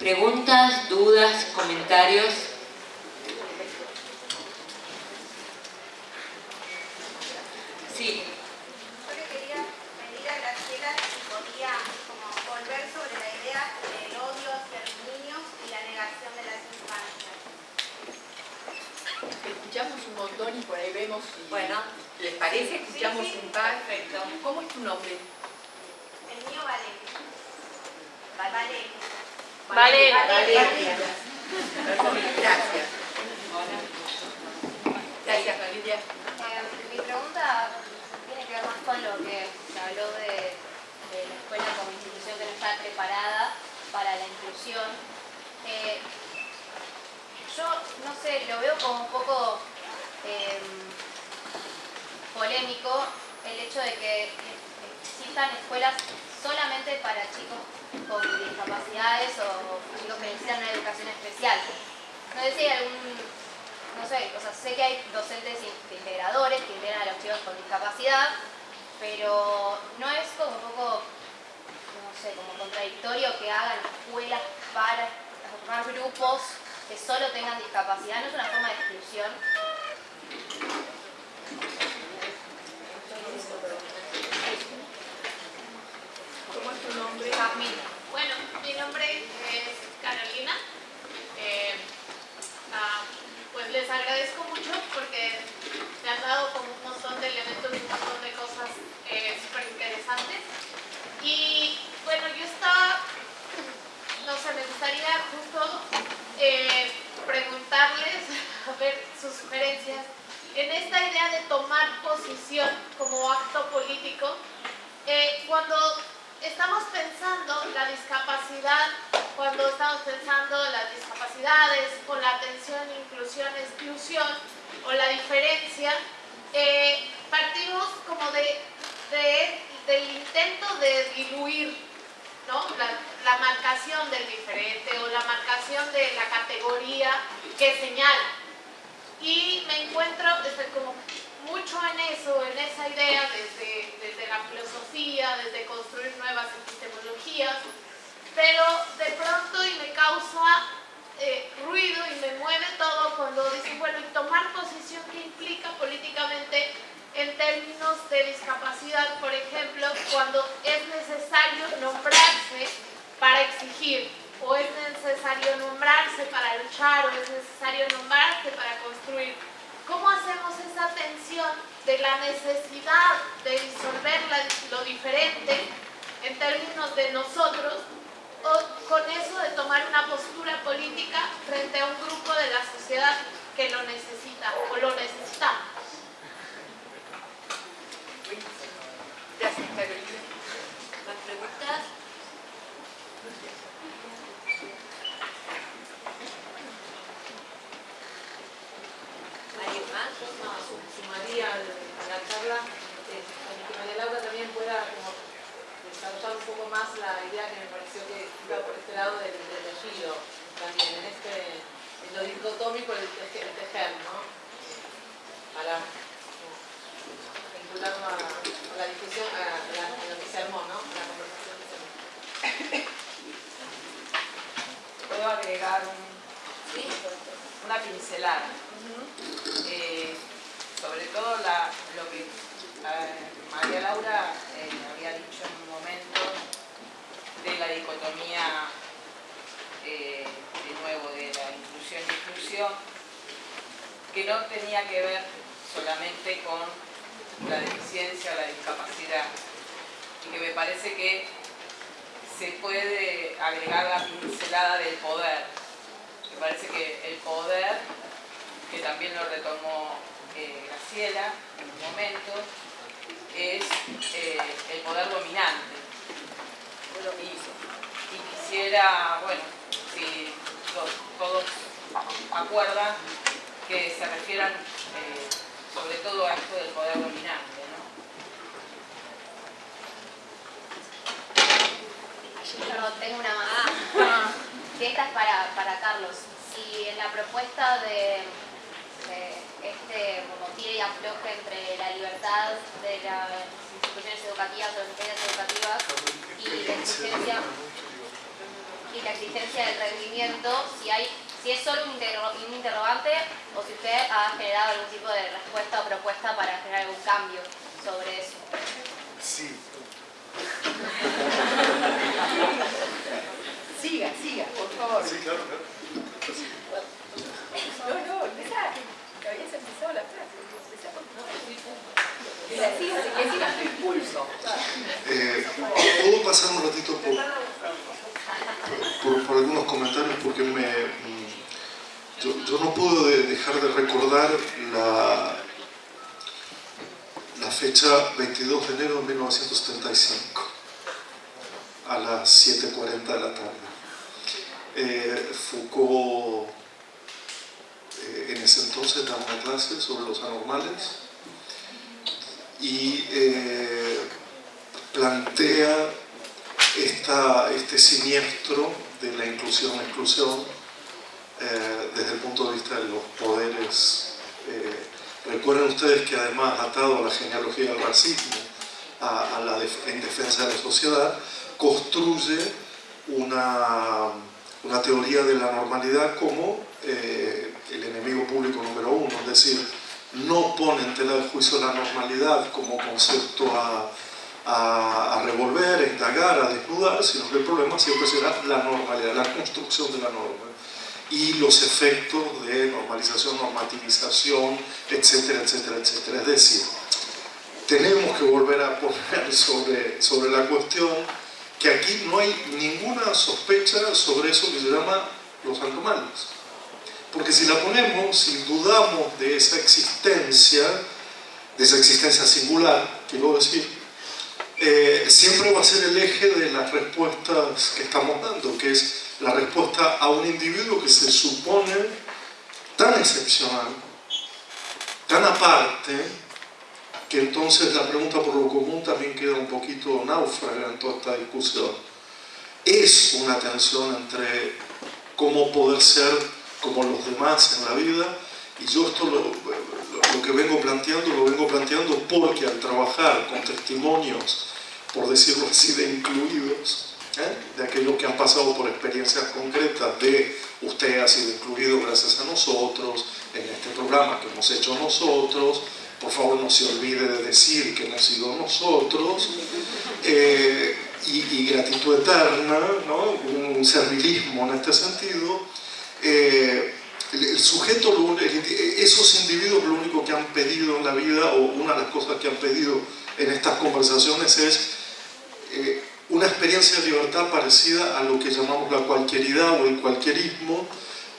¿Preguntas, dudas, comentarios? Sí. Yo le quería pedir a Graciela si podía como volver sobre la idea del odio hacia los niños y la negación de las infancias. Escuchamos un montón y por ahí vemos si Bueno, ¿les parece? escuchamos Sí, sí. un par. Perfecto. ¿Cómo es tu nombre? El mío vale. Vale. Vale. Valeria. Gracias. Gracias, Valeria. Eh, mi pregunta tiene que ver más con lo que se habló de, de la escuela como institución que no está preparada para la inclusión. Eh, yo, no sé, lo veo como un poco eh, polémico el hecho de que existan escuelas solamente para chicos con discapacidades o chicos que necesitan una educación especial. No sé algún no sé, o sea, sé que hay docentes in- integradores que integran a los chicos con discapacidad, pero no es como un poco, no sé, como contradictorio que hagan escuelas para formar grupos que solo tengan discapacidad, no es una forma de exclusión. ¿Cómo Bueno, mi nombre es Carolina. Eh, ah, pues les agradezco mucho porque me han dado como un montón de elementos un montón de cosas eh, súper interesantes. Y bueno, yo estaba, no sé, me gustaría justo eh, preguntarles, a ver sus sugerencias, en esta idea de tomar posición como acto político, eh, cuando estamos pensando la discapacidad, cuando estamos pensando las discapacidades, o la atención, inclusión, exclusión, o la diferencia, eh, partimos como de, de- del intento de diluir ¿no? la, la marcación del diferente o la marcación de la categoría que señala. Y me encuentro como mucho en eso, en esa idea desde, desde la filosofía, desde construir nuevas epistemologías, pero de pronto y me causa eh, ruido y me mueve todo cuando dicen, bueno, y tomar posición que implica políticamente en términos de discapacidad, por ejemplo, cuando es necesario nombrarse para exigir, o es necesario nombrarse para luchar, o es necesario nombrarse para construir. ¿Cómo hacemos esa tensión de la necesidad de disolver lo diferente en términos de nosotros o con eso de tomar una postura política frente a un grupo de la sociedad que lo necesita o lo necesitamos? ¿Más preguntas? ¿Alguien más? No, su- sumaría al- a la charla eh, para que María Laura también pueda como desarrollar un poco más la idea que me pareció que iba por este lado del, del tejido también, en este en lo dicotómico del tejer, el tejer, ¿no? Para como, vincularlo a, a la discusión, a, la, a lo que se armó, ¿no? A la conversación que se armó. Puedo agregar un, una pincelada eh, sobre todo la- lo que eh, María Laura eh, había dicho en un momento de la eh, de nuevo, de la inclusión y exclusión, que no tenía que ver solamente con la deficiencia o la discapacidad, y que me parece que se puede agregar la pincelada del poder. Me parece que el poder que también lo retomó eh, Graciela en un momento, es eh, el poder dominante. Y, y quisiera, bueno, si to- todos acuerdan que se refieran eh, sobre todo a esto del poder dominante, ¿no? Yo no tengo una más. Sí, esta es para, para Carlos. Si en la propuesta de, este como tira y afloje entre la libertad de las instituciones educativas o las entidades educativas y la exigencia y la exigencia del rendimiento, si, hay, si es solo un, un interrogante o si usted ha generado algún tipo de respuesta o propuesta para generar algún cambio sobre eso. Sí. Siga, siga, por favor. Sí, claro, claro. No, no, empezá. Que habías empezado la frase. Empezá por- no, Que la sigas, que sigas tu impulso. Eh, ¿Puedo pasar un ratito por, por, por algunos comentarios? Porque me, mm, yo, no puedo de- dejar de recordar la, la fecha 22 de enero de 1975 a las 7.40 de la tarde. Eh, Foucault eh, en ese entonces daba una clase sobre los anormales y eh, plantea esta, este siniestro de la inclusión-exclusión eh, desde el punto de vista de los poderes. Eh, recuerden ustedes que además atado a la genealogía del racismo, a, a la def- en defensa de la sociedad, construye una, una teoría de la normalidad como eh, el enemigo público número uno, es decir, no pone en tela de juicio la normalidad como concepto a, a, a revolver, a indagar, a desnudar, sino que el problema siempre será la normalidad, la construcción de la norma y los efectos de normalización, normativización, etcétera, etcétera, etcétera. Es decir, tenemos que volver a poner sobre, sobre la cuestión que aquí no hay ninguna sospecha sobre eso que se llama los anormales. Porque si la ponemos, si dudamos de esa existencia, de esa existencia singular, quiero decir, eh, siempre va a ser el eje de las respuestas que estamos dando, que es la respuesta a un individuo que se supone tan excepcional, tan aparte, que entonces la pregunta por lo común también queda un poquito náufraga en toda esta discusión. Es una tensión entre cómo poder ser como los demás en la vida y yo esto lo, lo- que vengo planteando lo vengo planteando porque al trabajar con testimonios, por decirlo así, de incluidos, ¿eh? de aquellos que han pasado por experiencias concretas de usted ha sido incluido gracias a nosotros, en este programa que hemos hecho nosotros, por favor no se olvide de decir que hemos sido nosotros, eh, y, gratitud eterna, ¿no? un servilismo en este sentido, eh, el, sujeto, esos individuos lo único que han pedido en la vida, o una de las cosas que han pedido en estas conversaciones es una experiencia de libertad parecida a lo que llamamos la cualquieridad o el cualquierismo,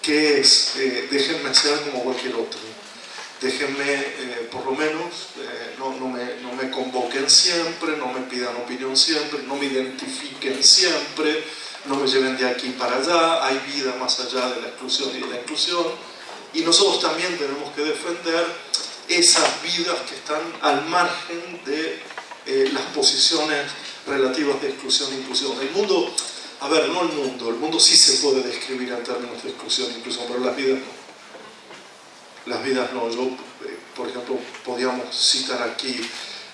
que es eh, déjenme ser como cualquier otro. Déjenme, eh, por lo menos, eh, no, no me, no me convoquen siempre, no me pidan opinión siempre, no me identifiquen siempre, no me lleven de aquí para allá, hay vida más allá de la exclusión y de la inclusión. Y nosotros también tenemos que defender esas vidas que están al margen de eh, las posiciones relativas de exclusión e inclusión. El mundo, a ver, no el mundo, el mundo sí se puede describir en términos de exclusión e inclusión, pero las vidas no. Las vidas no. Yo, eh, por ejemplo, podíamos citar aquí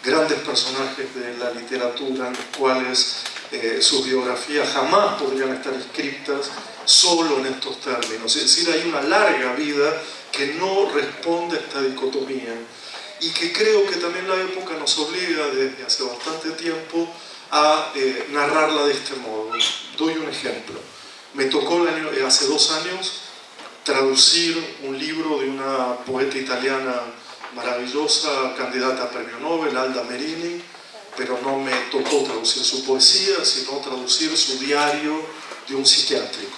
grandes personajes de la literatura en los cuales eh, sus biografías jamás podrían estar escritas solo en estos términos. Es decir, hay una larga vida que no responde a esta dicotomía y que creo que también la época nos obliga desde hace bastante tiempo a eh, narrarla de este modo. Doy un ejemplo. Me tocó el año- eh, hace dos años traducir un libro de una poeta italiana maravillosa, candidata a premio Nobel, Alda Merini, pero no me tocó traducir su poesía, sino traducir su diario de un psiquiátrico.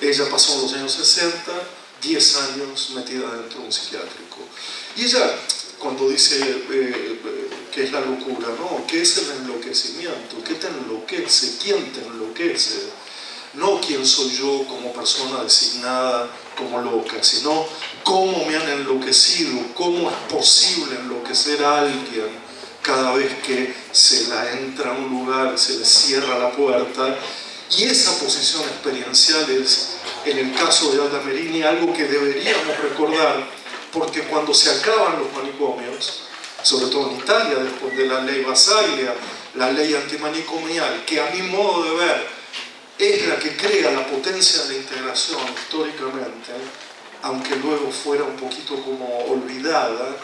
Ella pasó en los años 60, 10 años metida dentro de un psiquiátrico. Y ella, cuando dice eh, eh, qué es la locura, ¿no? ¿Qué es el enloquecimiento? ¿Qué te enloquece? ¿Quién te enloquece? No quién soy yo como persona designada como loca, sino cómo me han enloquecido, cómo es posible enloquecer a alguien cada vez que se la entra a un lugar, se le cierra la puerta. Y esa posición experiencial es, en el caso de Alda Merini, algo que deberíamos recordar, porque cuando se acaban los manicomios, sobre todo en Italia, después de la ley Basaglia, la ley antimanicomial, que a mi modo de ver es la que crea la potencia de integración históricamente, aunque luego fuera un poquito como olvidada,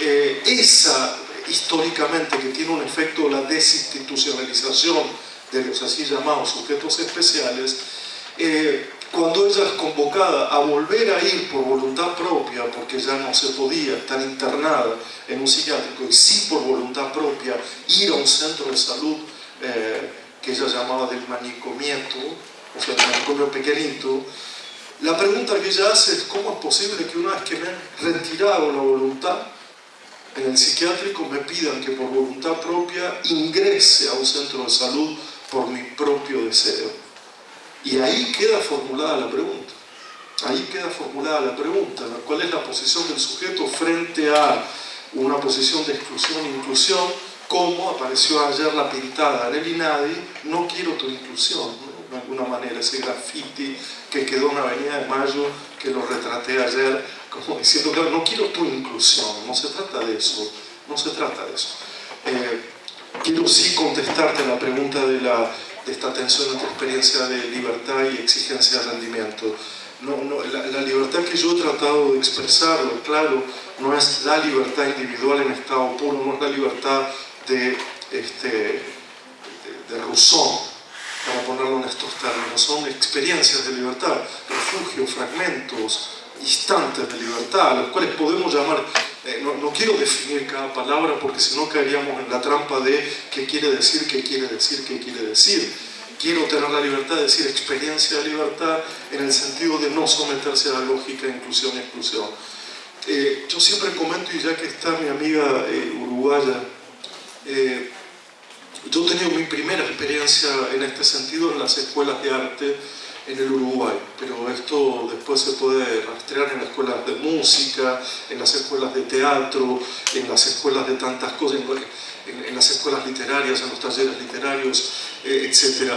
eh, esa históricamente que tiene un efecto la desinstitucionalización de los así llamados sujetos especiales, eh, cuando ella es convocada a volver a ir por voluntad propia, porque ya no se podía estar internada en un psiquiátrico, y sí por voluntad propia ir a un centro de salud eh, que ella llamaba del manicomieto, o sea, el manicomio pequeñito, la pregunta que ella hace es cómo es posible que una vez que me han retirado la voluntad en el psiquiátrico me pidan que por voluntad propia ingrese a un centro de salud por mi propio deseo. Y ahí queda formulada la pregunta. Ahí queda formulada la pregunta, ¿cuál es la posición del sujeto frente a una posición de exclusión e inclusión? Como apareció ayer la pintada en el INADI, no quiero tu inclusión, de alguna manera, ese graffiti que quedó en Avenida de Mayo, que lo retraté ayer, como diciendo, que no quiero tu inclusión, no se trata de eso, no se trata de eso. Eh, quiero sí contestarte la pregunta de la de esta tensión entre experiencia de libertad y exigencia de rendimiento. No, no, la, libertad que yo he tratado de expresarlo, claro, no es la libertad individual en estado puro, no es la libertad de, este, de, de Rousseau, para ponerlo en estos términos, son experiencias de libertad, refugios, fragmentos, instantes de libertad, a los cuales podemos llamar, eh, no, no, quiero definir cada palabra porque si no caeríamos en la trampa de qué quiere decir, qué quiere decir, qué quiere decir. Quiero tener la libertad de decir experiencia de libertad en el sentido de no someterse a la lógica de inclusión y exclusión. Eh, yo siempre comento, y ya que está mi amiga eh, uruguaya, yo he tenido mi primera experiencia en este sentido en las escuelas de arte en el Uruguay, pero esto después se puede rastrear en las escuelas de música, en las escuelas de teatro, en las escuelas de tantas cosas, en, las escuelas literarias, en los talleres literarios, eh, etc.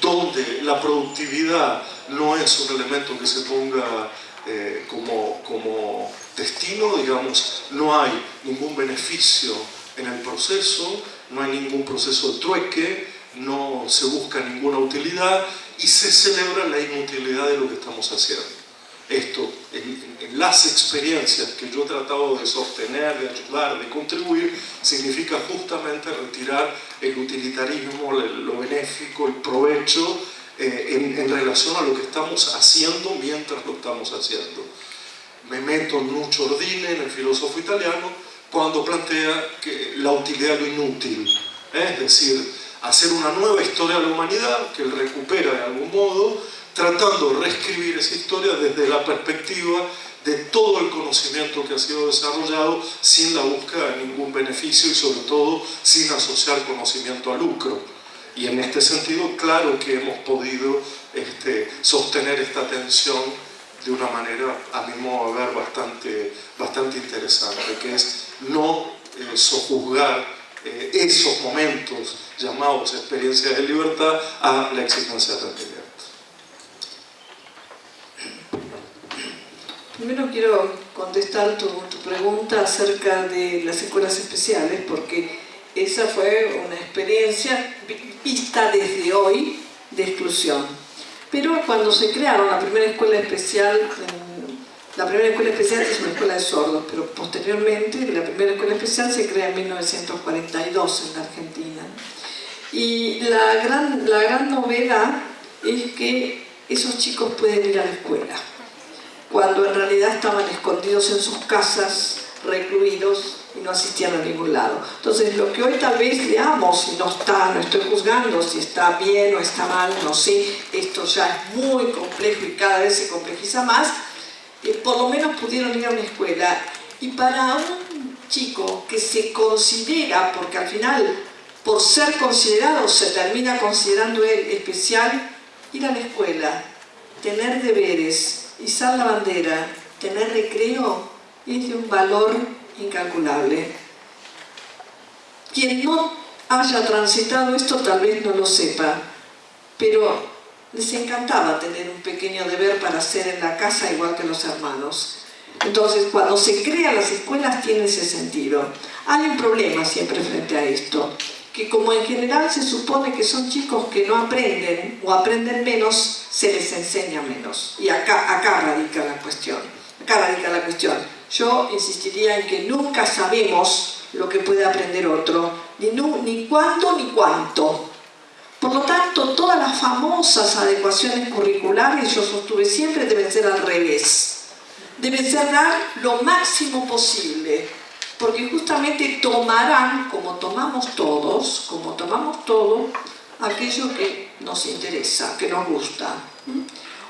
Donde la productividad no es un elemento que se ponga eh, como, como destino, digamos, no hay ningún beneficio en el proceso, no hay ningún proceso de trueque, no se busca ninguna utilidad y se celebra la inutilidad de lo que estamos haciendo. Esto, en, las experiencias que yo he tratado de sostener, de ayudar, de contribuir, significa justamente retirar el utilitarismo, lo benéfico, el provecho eh, en, relación a lo que estamos haciendo mientras lo estamos haciendo. Me meto en Nuccio Ordine, en el filósofo italiano, cuando plantea la utilidad lo inútil, ¿eh? es decir, hacer una nueva historia de la humanidad que él recupera de algún modo, tratando de reescribir esa historia desde la perspectiva de todo el conocimiento que ha sido desarrollado sin la búsqueda de ningún beneficio y sobre todo sin asociar conocimiento a lucro. Y en este sentido, claro que hemos podido este, sostener esta tensión de una manera, a mi modo de ver, bastante, bastante interesante, que es no eh, sojuzgar eh, esos momentos llamados experiencias de libertad a la exigencia de tranquilidad. Primero quiero contestar tu, tu, pregunta acerca de las escuelas especiales, porque esa fue una experiencia vista desde hoy de exclusión. Pero cuando se crearon la primera escuela especial en la primera escuela especial es una escuela de sordos, pero posteriormente la primera escuela especial se crea en 1942 en la Argentina. Y la gran, la gran novedad es que esos chicos pueden ir a la escuela, cuando en realidad estaban escondidos en sus casas, recluidos y no asistían a ningún lado. Entonces, lo que hoy tal vez leamos, y no está, no estoy juzgando si está bien o está mal, no sé, esto ya es muy complejo y cada vez se complejiza más, por lo menos pudieron ir a una escuela. Y para un chico que se considera, porque al final por ser considerado se termina considerando él especial, ir a la escuela, tener deberes, izar la bandera, tener recreo, es de un valor incalculable. Quien no haya transitado esto tal vez no lo sepa, pero les encantaba tener un pequeño deber para hacer en la casa igual que los hermanos. Entonces, cuando se crean las escuelas tiene ese sentido. Hay un problema siempre frente a esto, que como en general se supone que son chicos que no aprenden o aprenden menos, se les enseña menos. Y acá, acá radica la cuestión. Acá radica la cuestión. Yo insistiría en que nunca sabemos lo que puede aprender otro, ni, ni cuándo ni cuánto. Por lo tanto, todas las famosas adecuaciones curriculares, yo sostuve siempre, deben ser al revés. Deben ser dar lo máximo posible porque justamente tomarán, como tomamos todos, como tomamos todo, aquello que nos interesa, que nos gusta.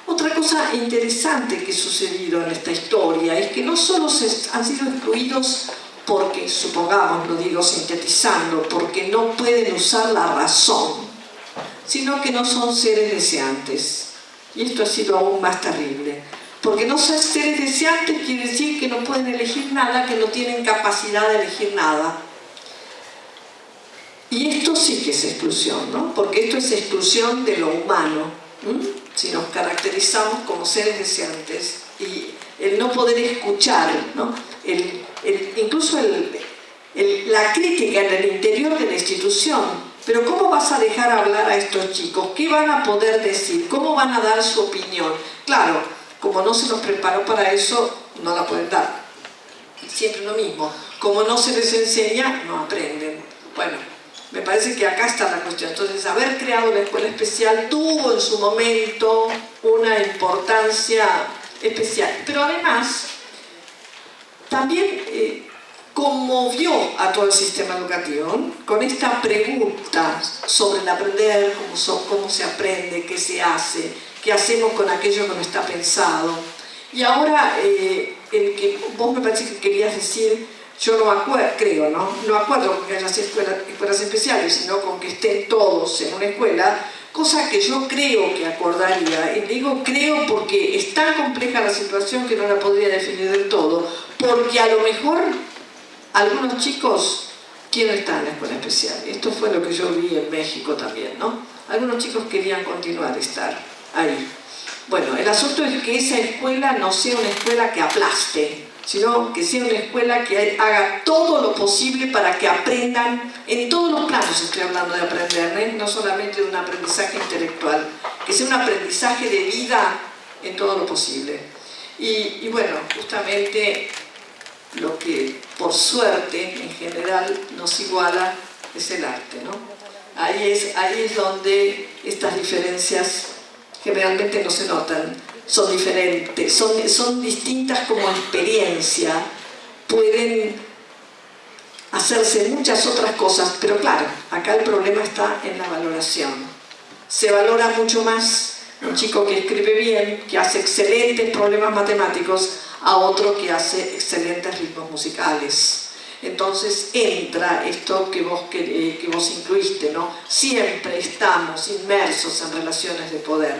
Otra cosa interesante que ha sucedido en esta historia es que no solo se han sido excluidos porque, supongamos, lo digo sintetizando, porque no pueden usar la razón, sino que no son seres deseantes. Y esto ha sido aún más terrible. Porque no ser seres deseantes quiere decir que no pueden elegir nada, que no tienen capacidad de elegir nada. Y esto sí que es exclusión, ¿no? Porque esto es exclusión de lo humano. Si nos caracterizamos como seres deseantes y el no poder escuchar, ¿no? incluso la crítica en el interior de la institución. Pero ¿cómo vas a dejar hablar a estos chicos? ¿Qué van a poder decir? ¿Cómo van a dar su opinión? Claro, como no se los preparó para eso, no la pueden dar. Siempre lo mismo. Como no se les enseña, no aprenden. Bueno, me parece que acá está la cuestión. Entonces, haber creado la escuela especial tuvo en su momento una importancia especial. Pero además, también eh, conmovió a todo el sistema educativo con esta pregunta sobre el aprender, cómo, cómo se aprende, qué se hace, qué hacemos con aquello que no está pensado. Y ahora, eh, el que vos me parece que querías decir, yo no acuerdo, creo, ¿no? No acuerdo con que haya escuelas, escuelas especiales, sino con que estén todos en una escuela, cosa que yo creo que acordaría. Y digo creo porque es tan compleja la situación que no la podría definir del todo, porque a lo mejor algunos chicos quieren estar en la escuela especial. Esto fue lo que yo vi en México también, ¿no? Algunos chicos querían continuar estar ahí. Bueno, el asunto es que esa escuela no sea una escuela que aplaste, sino que sea una escuela que haga todo lo posible para que aprendan, en todos los planos estoy hablando de aprender, ¿eh? no solamente de un aprendizaje intelectual, que sea un aprendizaje de vida en todo lo posible. Y, y bueno, justamente lo que por suerte en general nos iguala es el arte, ¿no? Ahí es, ahí es donde estas diferencias generalmente no se notan, son diferentes, son, son distintas como experiencia, pueden hacerse muchas otras cosas, pero claro, acá el problema está en la valoración. Se valora mucho más un chico que escribe bien, que hace excelentes problemas matemáticos, a otro que hace excelentes ritmos musicales. Entonces entra esto que vos, eh, que vos incluiste, ¿no? Siempre estamos inmersos en relaciones de poder.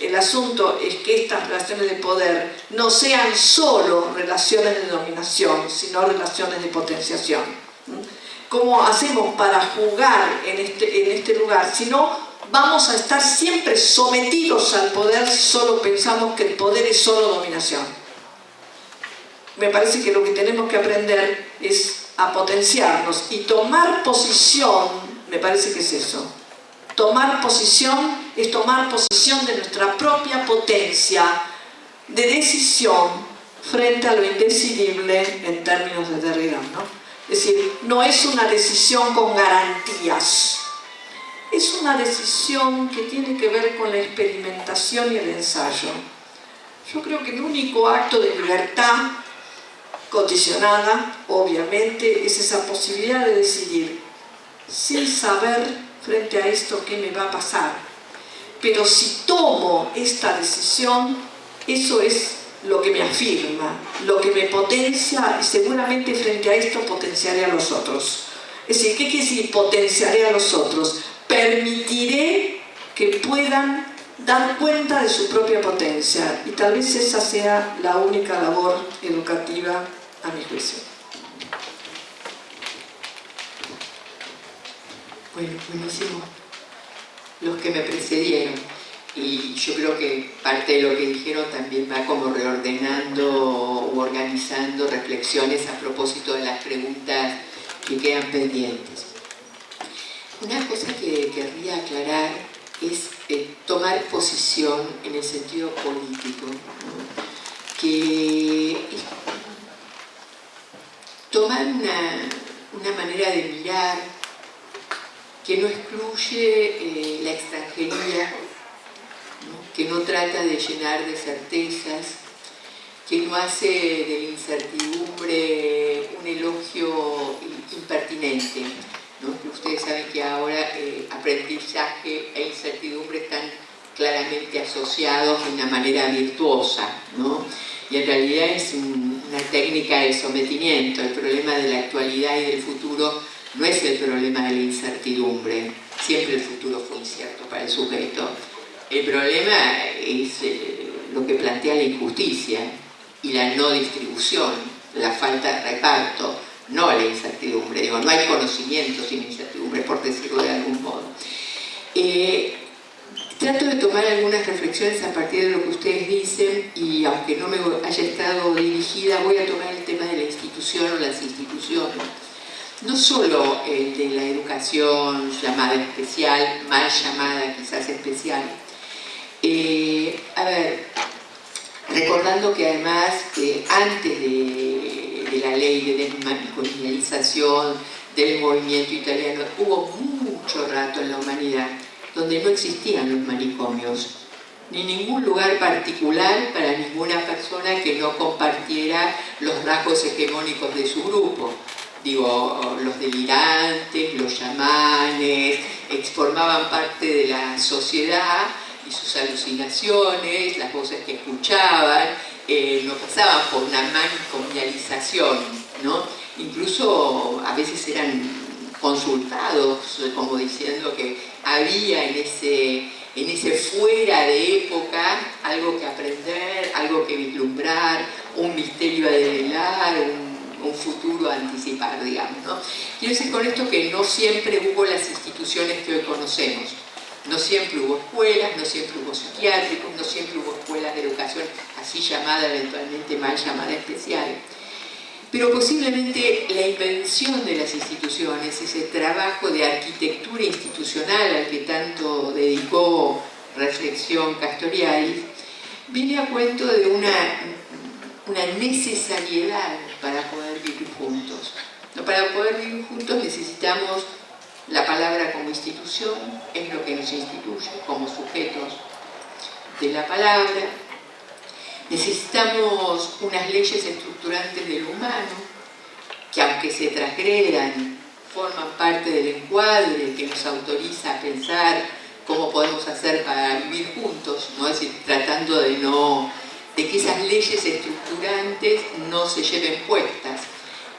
El asunto es que estas relaciones de poder no sean solo relaciones de dominación, sino relaciones de potenciación. ¿Cómo hacemos para jugar en este, en este lugar? Si no, vamos a estar siempre sometidos al poder, solo pensamos que el poder es solo dominación. Me parece que lo que tenemos que aprender es a potenciarnos y tomar posición, me parece que es eso. Tomar posición es tomar posición de nuestra propia potencia de decisión frente a lo indecidible en términos de Derrida. ¿no? Es decir, no es una decisión con garantías, es una decisión que tiene que ver con la experimentación y el ensayo. Yo creo que el único acto de libertad condicionada, obviamente, es esa posibilidad de decidir sin saber frente a esto qué me va a pasar pero si tomo esta decisión, eso es lo que me afirma, lo que me potencia y seguramente frente a esto potenciaré a los otros. Es decir, ¿qué quiere decir potenciaré a los otros? Permitiré que puedan dar cuenta de su propia potencia y tal vez esa sea la única labor educativa a mi juicio. Bueno, buenísimo los que me precedieron. Y yo creo que parte de lo que dijeron también va como reordenando u organizando reflexiones a propósito de las preguntas que quedan pendientes. una cosa que querría aclarar es eh, tomar posición en el sentido político, que tomar una, manera de mirar que no excluye eh, la extranjería, que no trata de llenar de certezas, que no hace de la incertidumbre un elogio impertinente. Ustedes saben que ahora eh, aprendizaje e incertidumbre están claramente asociados de una manera virtuosa, y en realidad es una técnica de sometimiento. El problema de la actualidad y del futuro no es el problema de la incertidumbre, siempre el futuro fue incierto para el sujeto. El problema es eh, lo que plantea la injusticia, y la no distribución, la falta de reparto, no la incertidumbre, digo, no hay conocimiento sin incertidumbre, por decirlo de algún modo. Eh, trato de tomar algunas reflexiones a partir de lo que ustedes dicen y aunque no me haya estado dirigida, voy a tomar el tema de la institución o las instituciones. No solo el de la educación llamada especial, mal llamada quizás especial. Eh, a ver, recordando que además antes de, la ley de descolonialización del movimiento italiano hubo mucho rato en la humanidad donde no existían los manicomios ni ningún lugar particular para ninguna persona que no compartiera los rasgos hegemónicos de su grupo digo, los delirantes, los chamanes, formaban parte de la sociedad y sus alucinaciones, las voces que escuchaban, eh, no pasaban por una manicomialización, ¿no? Incluso a veces eran consultados, como diciendo que había en ese, en ese fuera de época algo que aprender, algo que vislumbrar, un misterio a develar, un, futuro a anticipar, digamos. ¿no? Quiero decir con esto que no siempre hubo las instituciones que hoy conocemos. No siempre hubo escuelas, no siempre hubo psiquiátricos, no siempre hubo escuelas de educación así llamada, eventualmente mal llamada especial. Pero posiblemente la invención de las instituciones, ese trabajo de arquitectura institucional al que tanto dedicó reflexión Castoriadis, viene a cuento de una, una necesariedad para poder vivir juntos. Para poder vivir juntos necesitamos la palabra como institución es lo que nos instituye como sujetos de la palabra. Necesitamos unas leyes estructurantes del humano que aunque se transgredan, forman parte del encuadre que nos autoriza a pensar cómo podemos hacer para vivir juntos, ¿no? es tratando de, no, de que esas leyes estructurantes no se lleven puestas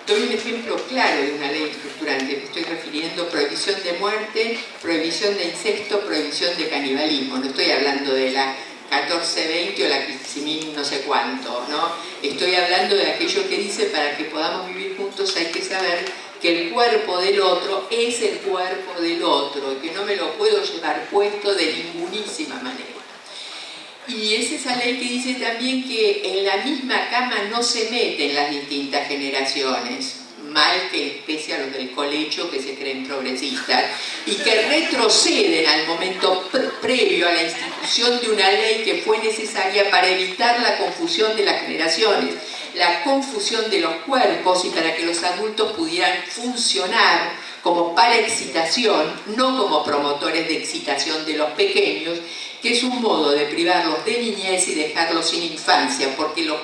Doy un ejemplo claro de una ley estructurante, me estoy refiriendo prohibición de muerte, prohibición de incesto, prohibición de canibalismo. No estoy hablando de la 1420 o la 15.000 no sé cuánto, ¿no? Estoy hablando de aquello que dice para que podamos vivir juntos hay que saber que el cuerpo del otro es el cuerpo del otro y que no me lo puedo llevar puesto de ningunísima manera. Y es esa ley que dice también que en la misma cama no se meten las distintas generaciones, mal que especie a los del colecho que se creen progresistas, y que retroceden al momento previo a la institución de una ley que fue necesaria para evitar la confusión de las generaciones, la confusión de los cuerpos y para que los adultos pudieran funcionar como para excitación, no como promotores de excitación de los pequeños, que es un modo de privarlos de niñez y dejarlos sin infancia, porque lo,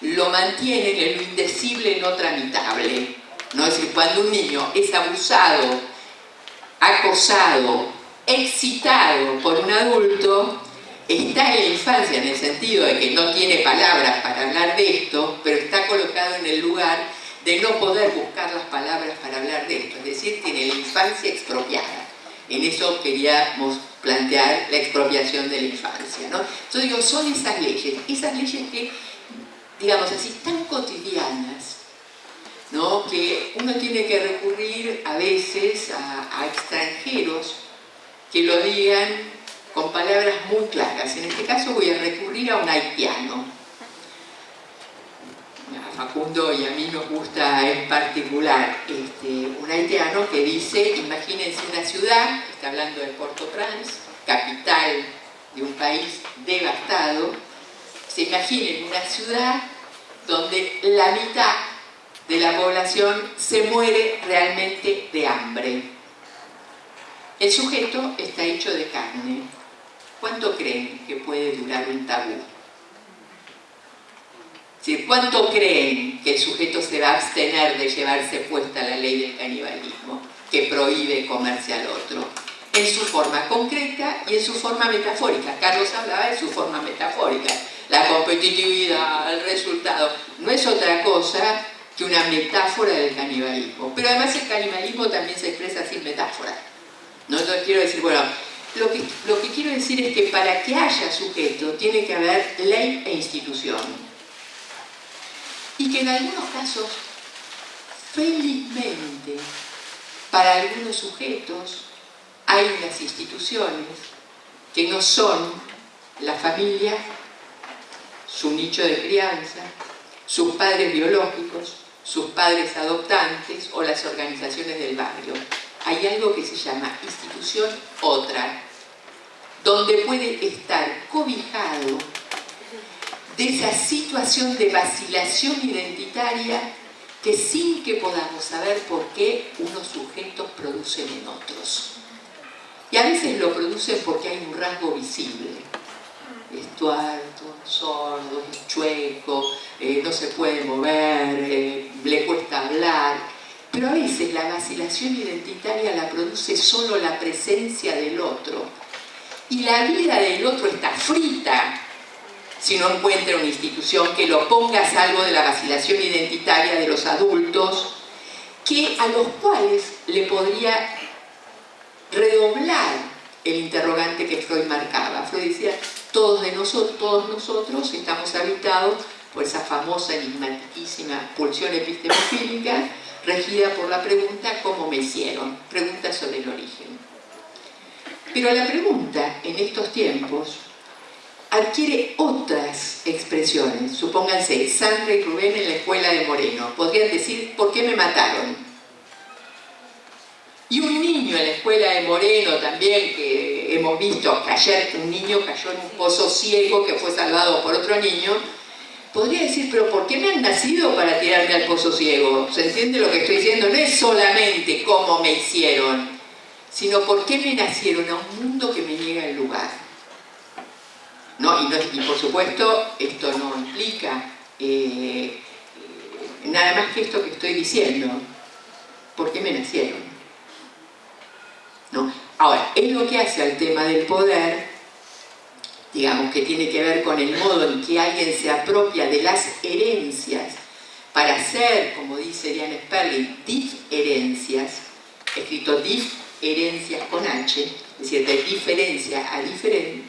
lo mantienen en lo indecible, no tramitable. ¿No? Es decir, cuando un niño es abusado, acosado, excitado por un adulto, está en la infancia en el sentido de que no tiene palabras para hablar de esto, pero está colocado en el lugar de no poder buscar las palabras para hablar de esto, es decir, tiene la infancia expropiada. En eso queríamos plantear la expropiación de la infancia. ¿no? Entonces son esas leyes, esas leyes que, digamos así, tan cotidianas, ¿no? que uno tiene que recurrir a veces a, extranjeros que lo digan con palabras muy claras. En este caso voy a recurrir a un haitiano. Facundo y a mí nos gusta en particular este, un haitiano que dice, imagínense una ciudad, está hablando de Port-au-Prince, capital de un país devastado, se imaginen una ciudad donde la mitad de la población se muere realmente de hambre. El sujeto está hecho de carne. ¿Cuánto creen que puede durar un tabú? ¿Cuánto creen que el sujeto se va a abstener de llevarse puesta la ley del canibalismo que prohíbe comerse al otro? En su forma concreta y en su forma metafórica. Carlos hablaba de su forma metafórica. La competitividad, el resultado. No es otra cosa que una metáfora del canibalismo. Pero además el canibalismo también se expresa sin metáfora. ¿no? Entonces quiero decir, bueno, lo que, lo que quiero decir es que para que haya sujeto tiene que haber ley e institución y que en algunos casos, felizmente, para algunos sujetos hay unas instituciones que no son la familia, su nicho de crianza, sus padres biológicos, sus padres adoptantes o las organizaciones del barrio. Hay algo que se llama institución otra, donde puede estar cobijado de esa situación de vacilación identitaria que sin que podamos saber por qué unos sujetos producen en otros. Y a veces lo producen porque hay un rasgo visible. Es tuerto, sordo, es chueco, eh, no se puede mover, eh, le cuesta hablar. Pero a veces la vacilación identitaria la produce solo la presencia del otro. Y la vida del otro está frita si no encuentra una institución que lo ponga a salvo de la vacilación identitaria de los adultos, que a los cuales le podría redoblar el interrogante que Freud marcaba. Freud decía, todos, de nosotros, todos nosotros estamos habitados por esa famosa enigmaticísima pulsión epistemofílica regida por la pregunta ¿cómo me hicieron? Pregunta sobre el origen. Pero la pregunta en estos tiempos adquiere otras expresiones. Supónganse, Sandra y Rubén en la escuela de Moreno. Podrían decir, ¿por qué me mataron? Y un niño en la escuela de Moreno también, que hemos visto que ayer un niño cayó en un pozo ciego que fue salvado por otro niño, podría decir, pero ¿por qué me han nacido para tirarme al pozo ciego? ¿Se entiende lo que estoy diciendo? No es solamente cómo me hicieron, sino por qué me nacieron a un mundo que me niega el lugar. No, y, por supuesto esto no implica eh, nada más que esto que estoy diciendo. ¿Por qué me nacieron? ¿No? Ahora, es lo que hace al tema del poder, digamos que tiene que ver con el modo en que alguien se apropia de las herencias para hacer, como dice Diane Sperling, diferencias, escrito diferencias con H, es decir, de diferencia a diferente,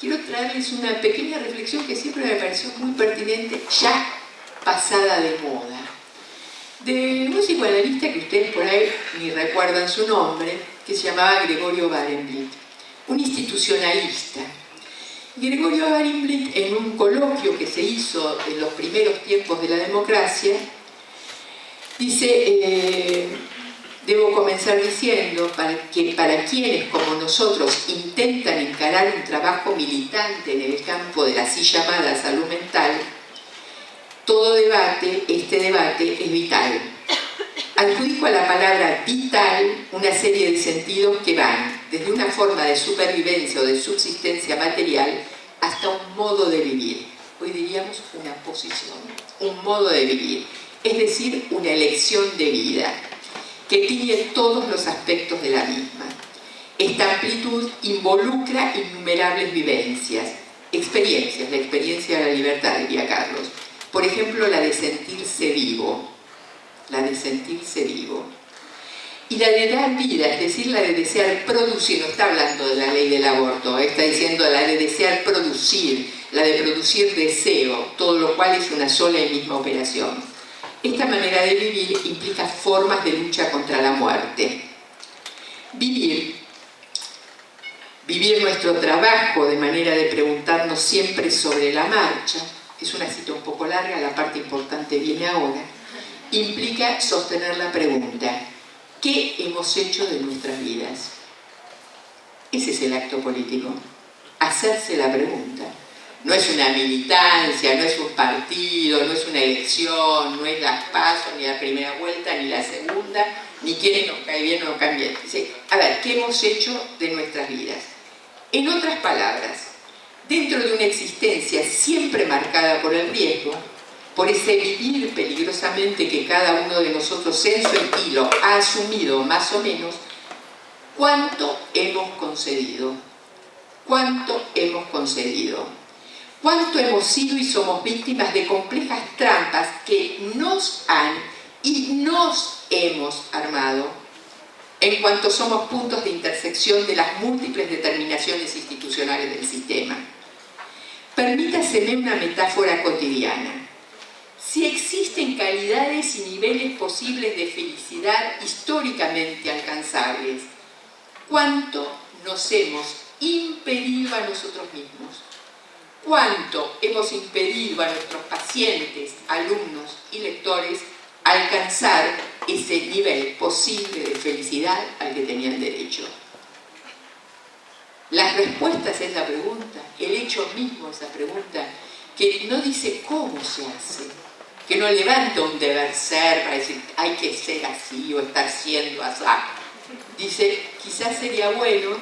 quiero traerles una pequeña reflexión que siempre me pareció muy pertinente, ya pasada de moda. De un psicoanalista que ustedes por ahí ni recuerdan su nombre, que se llamaba Gregorio Barenblit, un institucionalista. Gregorio Barenblit, en un coloquio que se hizo en los primeros tiempos de la democracia, dice... Eh, Debo comenzar diciendo que para quienes como nosotros intentan encarar un trabajo militante en el campo de la así llamada salud mental, todo debate, este debate es vital. Adjudico a la palabra vital una serie de sentidos que van desde una forma de supervivencia o de subsistencia material hasta un modo de vivir. Hoy diríamos una posición, un modo de vivir, es decir, una elección de vida que tiene todos los aspectos de la misma. Esta amplitud involucra innumerables vivencias, experiencias, la experiencia de la libertad, diría Carlos. Por ejemplo, la de sentirse vivo, la de sentirse vivo. Y la de dar vida, es decir, la de desear producir, no está hablando de la ley del aborto, está diciendo la de desear producir, la de producir deseo, todo lo cual es una sola y misma operación. Esta manera de vivir implica formas de lucha contra la muerte. Vivir, vivir nuestro trabajo de manera de preguntarnos siempre sobre la marcha, es una cita un poco larga, la parte importante viene ahora, implica sostener la pregunta, ¿qué hemos hecho de nuestras vidas? Ese es el acto político, hacerse la pregunta. No es una militancia, no es un partido, no es una elección, no es las pasos, ni la primera vuelta, ni la segunda, ni quién nos cae bien o no cae bien. a ver, ¿qué hemos hecho de nuestras vidas? En otras palabras, dentro de una existencia siempre marcada por el riesgo, por ese vivir peligrosamente que cada uno de nosotros en su estilo ha asumido más o menos, ¿cuánto hemos concedido? ¿Cuánto hemos concedido? ¿Cuánto hemos sido y somos víctimas de complejas trampas que nos han y nos hemos armado en cuanto somos puntos de intersección de las múltiples determinaciones institucionales del sistema? Permítaseme una metáfora cotidiana. Si existen calidades y niveles posibles de felicidad históricamente alcanzables, ¿cuánto nos hemos impedido a nosotros mismos? ¿Cuánto hemos impedido a nuestros pacientes, alumnos y lectores alcanzar ese nivel posible de felicidad al que tenían derecho? Las respuestas a esa pregunta, el hecho mismo de esa pregunta, que no dice cómo se hace, que no levanta un deber ser para decir hay que ser así o estar siendo así. Dice, quizás sería bueno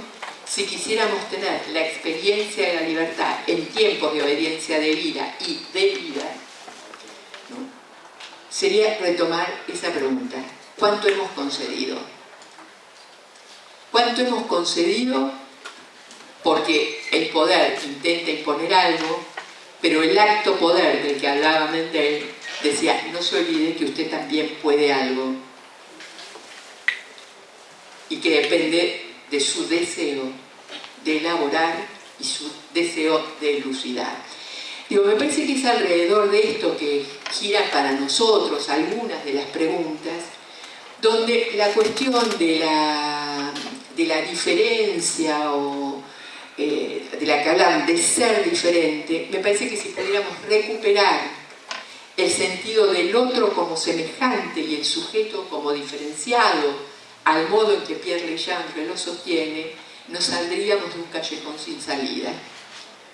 si quisiéramos tener la experiencia de la libertad en tiempos de obediencia de vida y de vida, sería retomar esa pregunta. ¿Cuánto hemos concedido? ¿Cuánto hemos concedido porque el poder intenta imponer algo, pero el acto poder del que hablaba Mendel decía, no se olvide que usted también puede algo y que depende de su deseo de elaborar y su deseo de elucidar. Digo, me parece que es alrededor de esto que gira para nosotros algunas de las preguntas, donde la cuestión de la, de la diferencia o eh, de la que hablan de ser diferente, me parece que si pudiéramos recuperar el sentido del otro como semejante y el sujeto como diferenciado, al modo en que Pierre Legendre lo sostiene, nos saldríamos de un callejón sin salida.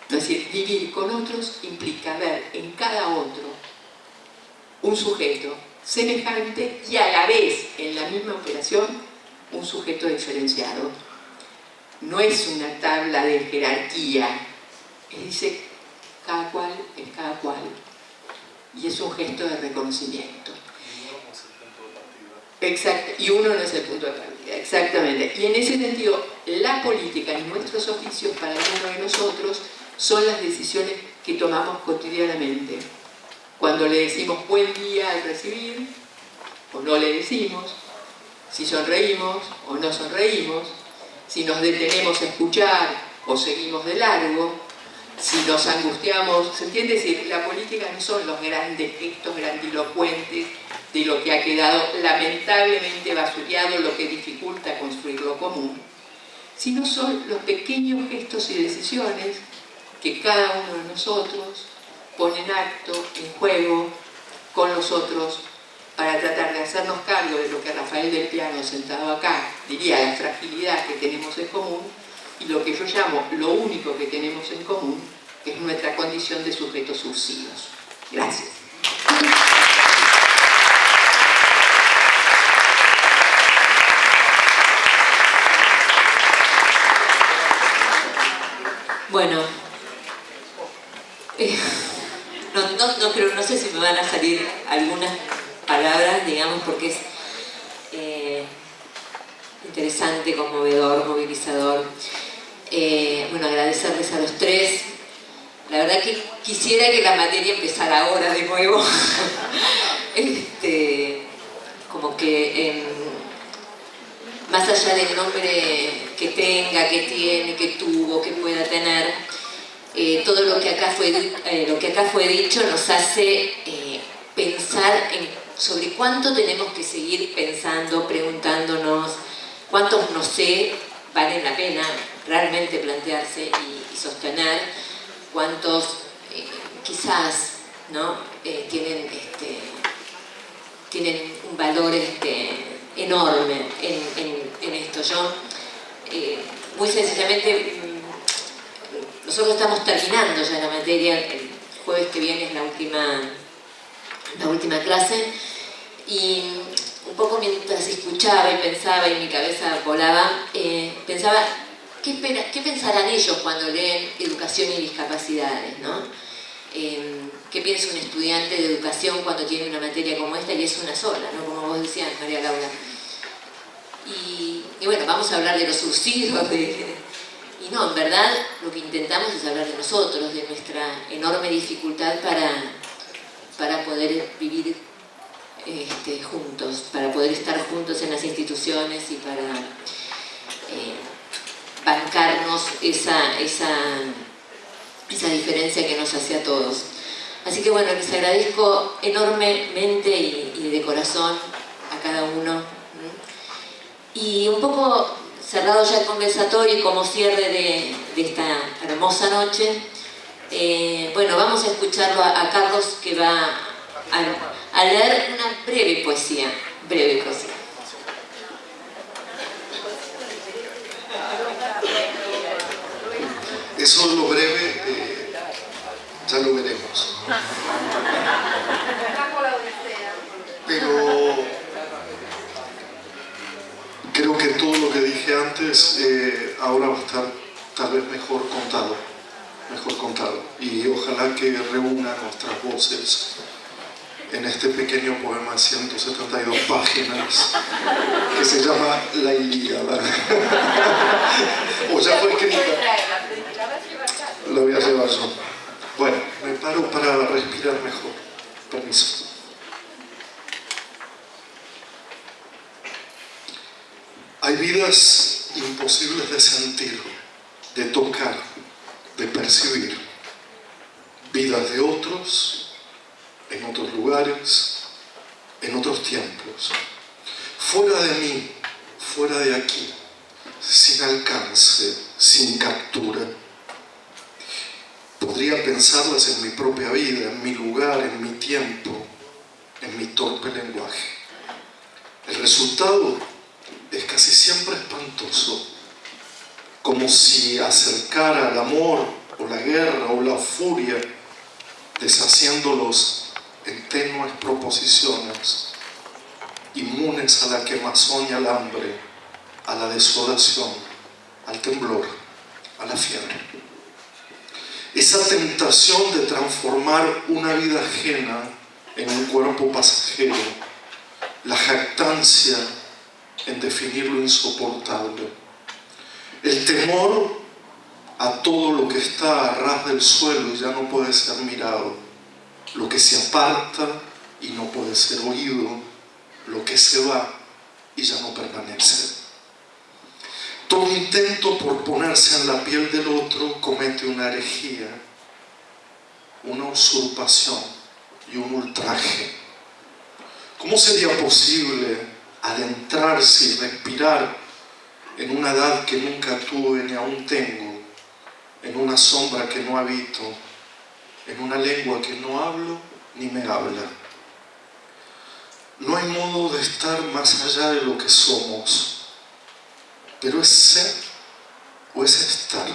Es decir, vivir con otros implica ver en cada otro un sujeto semejante y a la vez, en la misma operación, un sujeto diferenciado. No es una tabla de jerarquía, dice cada cual es cada cual y es un gesto de reconocimiento. Exacto, y uno no es el punto de partida, exactamente. Y en ese sentido, la política y nuestros oficios para uno de nosotros son las decisiones que tomamos cotidianamente. Cuando le decimos buen día al recibir, o no le decimos, si sonreímos o no sonreímos, si nos detenemos a escuchar o seguimos de largo, si nos angustiamos, ¿se entiende? decir, la política no son los grandes gestos grandilocuentes de lo que ha quedado lamentablemente basureado, lo que dificulta construir lo común, sino son los pequeños gestos y decisiones que cada uno de nosotros pone en acto, en juego, con los otros para tratar de hacernos cargo de lo que Rafael del Piano, sentado acá, diría la fragilidad que tenemos en común y lo que yo llamo lo único que tenemos en común, es nuestra condición de sujetos subsidios. Gracias. Bueno, eh, no, creo, no sé si me van a salir algunas palabras, digamos, porque es eh, interesante, conmovedor, movilizador. Eh, bueno, agradecerles a los tres. La verdad que quisiera que la materia empezara ahora de nuevo. este, como que em, más allá del nombre que tenga, que tiene, que tuvo, que pueda tener, eh, todo lo que, acá fue, lo que acá fue dicho nos hace pensar en sobre cuánto tenemos que seguir pensando, preguntándonos, cuántos no sé valen la pena realmente plantearse y, sostener, cuántos eh, quizás ¿no? Eh, tienen, este, tienen un valor este, enorme en, esto. Yo, eh, muy sencillamente, mm, nosotros estamos terminando ya la materia, el jueves que viene es la última, la última clase, y un poco mientras escuchaba y pensaba y mi cabeza volaba, pensaba, ¿qué, ¿qué, pensarán ellos cuando leen educación y discapacidades? ¿no? Em, ¿Qué piensa un estudiante de educación cuando tiene una materia como esta y es una sola, ¿no? como vos decías, María Laura? Y, bueno, vamos a hablar de los surcidos, y no, en verdad lo que intentamos es hablar de nosotros, de nuestra enorme dificultad para, para poder vivir este, juntos, para poder estar juntos en las instituciones y para eh, bancarnos esa, esa, esa diferencia que nos hace a todos. Así que bueno, les agradezco enormemente y, de corazón a cada uno. Y un poco cerrado ya el conversatorio y como cierre de, esta hermosa noche, eh, bueno, vamos a escucharlo a Carlos que va a a leer una breve poesía, breve poesía. Eso lo breve, eh, ya lo veremos. Pero creo que todo lo que dije antes eh, ahora va a estar tal vez mejor contado, mejor contado. Y ojalá que reúna nuestras voces en este pequeño poema de 172 páginas que se llama La Ilíada. o ya fue escrita. Lo voy a llevar yo. Bueno, me paro para respirar mejor. Permiso. Hay vidas imposibles de sentir, de tocar, de percibir. Vidas de otros en otros lugares, en otros tiempos, fuera de mí, fuera de aquí, sin alcance, sin captura. Podría pensarlas en mi propia vida, en mi lugar, en mi tiempo, en mi torpe lenguaje. El resultado es casi siempre espantoso, como si acercara el amor o la guerra o la furia, deshaciéndolos en tenues proposiciones, inmunes a la quemazón y al hambre, a la desolación, al temblor, a la fiebre. Esa tentación de transformar una vida ajena en un cuerpo pasajero, la jactancia en definir lo insoportable, el temor a todo lo que está a ras del suelo y ya no puede ser mirado, lo que se aparta y no puede ser oído, lo que se va y ya no permanece. Todo intento por ponerse en la piel del otro comete una herejía, una usurpación y un ultraje. ¿Cómo sería posible adentrarse y respirar en una edad que nunca tuve ni aún tengo, en una sombra que no habito, en una lengua que no hablo ni me habla. No hay modo de estar más allá de lo que somos, pero es ser o es estar.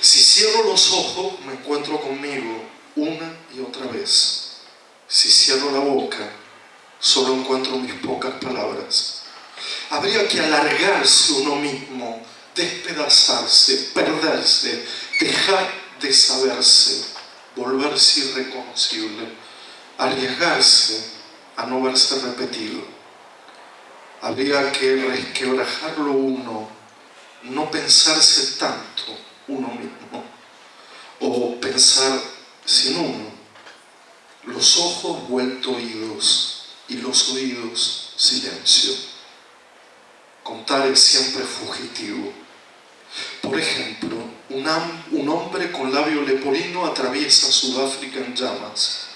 Si cierro los ojos, me encuentro conmigo una y otra vez. Si cierro la boca, solo encuentro mis pocas palabras. Habría que alargarse uno mismo, despedazarse, perderse, dejar de saberse, volverse irreconocible, arriesgarse a no verse repetido. Habría que resquebrajarlo uno, no pensarse tanto uno mismo, o pensar sin uno, los ojos vuelto oídos y los oídos silencio. Contar es siempre fugitivo. Por ejemplo, un, hombre con labio leporino atraviesa Sudáfrica en llamas.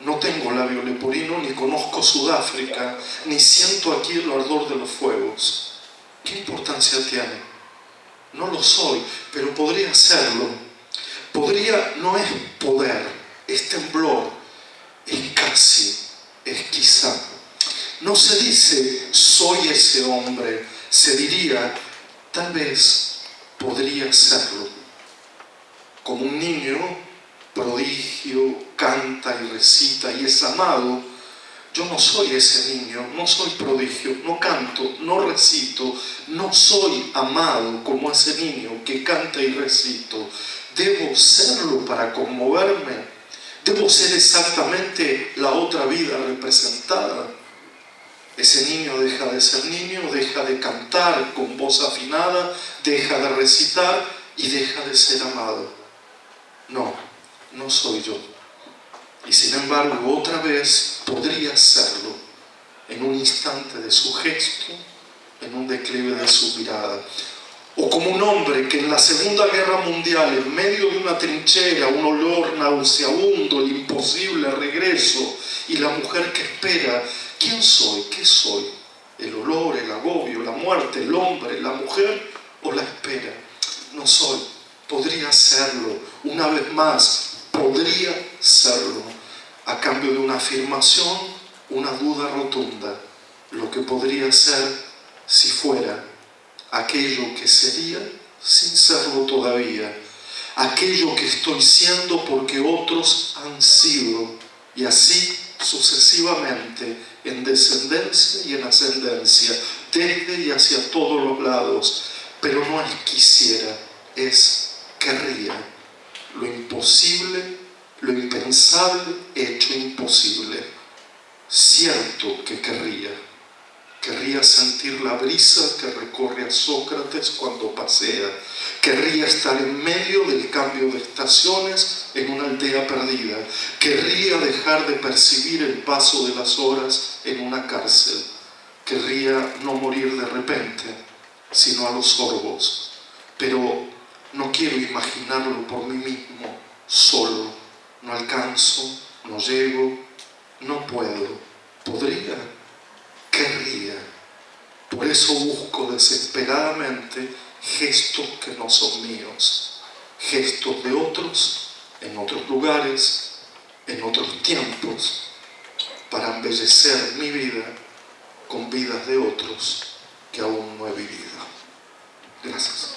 No tengo labio leporino, ni conozco Sudáfrica, ni siento aquí el ardor de los fuegos. ¿Qué importancia tiene? No lo soy, pero podría serlo. Podría no es poder, es temblor, es casi, es quizá. No se dice soy ese hombre, se diría tal vez podría serlo. Como un niño prodigio, canta y recita y es amado, yo no soy ese niño, no soy prodigio, no canto, no recito, no soy amado como ese niño que canta y recito. Debo serlo para conmoverme. Debo ser exactamente la otra vida representada. Ese niño deja de ser niño, deja de cantar con voz afinada, deja de recitar y deja de ser amado. No, no soy yo. Y sin embargo, otra vez podría serlo en un instante de su gesto, en un declive de su mirada. O como un hombre que en la Segunda Guerra Mundial, en medio de una trinchera, un olor nauseabundo, el imposible regreso, y la mujer que espera, ¿quién soy? ¿Qué soy? ¿El olor, el agobio, la muerte, el hombre, la mujer o la espera? No soy. Podría serlo. Una vez más, podría serlo a cambio de una afirmación, una duda rotunda, lo que podría ser si fuera aquello que sería sin serlo todavía, aquello que estoy siendo porque otros han sido, y así sucesivamente, en descendencia y en ascendencia, desde y hacia todos los lados, pero no es quisiera, es querría, lo imposible lo impensable hecho imposible. Cierto que querría, querría sentir la brisa que recorre a Sócrates cuando pasea, querría estar en medio del cambio de estaciones en una aldea perdida, querría dejar de percibir el paso de las horas en una cárcel, querría no morir de repente, sino a los sorbos, pero no quiero imaginarlo por mí mismo, solo. No alcanzo, no llego, no puedo, podría, querría. Por eso busco desesperadamente gestos que no son míos, gestos de otros, en otros lugares, en otros tiempos, para embellecer mi vida con vidas de otros que aún no he vivido. Gracias.